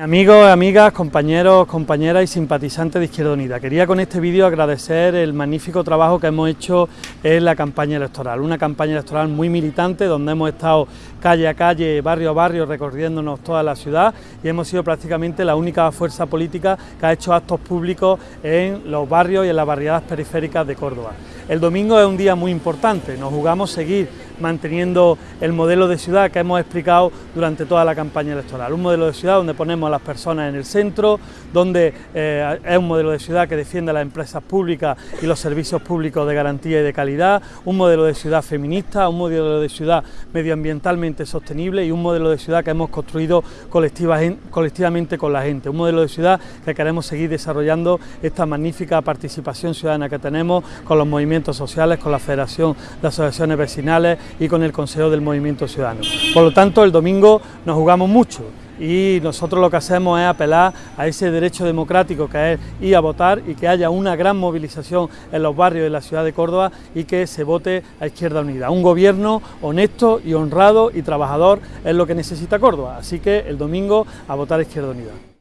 Amigos, amigas, compañeros, compañeras y simpatizantes de Izquierda Unida, quería con este vídeo agradecer el magnífico trabajo que hemos hecho en la campaña electoral, una campaña electoral muy militante donde hemos estado calle a calle, barrio a barrio, recorriéndonos toda la ciudad y hemos sido prácticamente la única fuerza política que ha hecho actos públicos en los barrios y en las barriadas periféricas de Córdoba. El domingo es un día muy importante, nos jugamos seguir manteniendo el modelo de ciudad que hemos explicado durante toda la campaña electoral. Un modelo de ciudad donde ponemos a las personas en el centro, donde eh, es un modelo de ciudad que defiende a las empresas públicas y los servicios públicos de garantía y de calidad, un modelo de ciudad feminista, un modelo de ciudad medioambientalmente sostenible y un modelo de ciudad que hemos construido colectivamente con la gente, un modelo de ciudad que queremos seguir desarrollando esta magnífica participación ciudadana que tenemos con los movimientos sociales, con la Federación de Asociaciones Vecinales y con el Consejo del Movimiento Ciudadano. Por lo tanto, el domingo nos jugamos mucho y nosotros lo que hacemos es apelar a ese derecho democrático que es ir a votar y que haya una gran movilización en los barrios de la ciudad de Córdoba y que se vote a Izquierda Unida. Un gobierno honesto y honrado y trabajador es lo que necesita Córdoba, así que el domingo a votar a Izquierda Unida.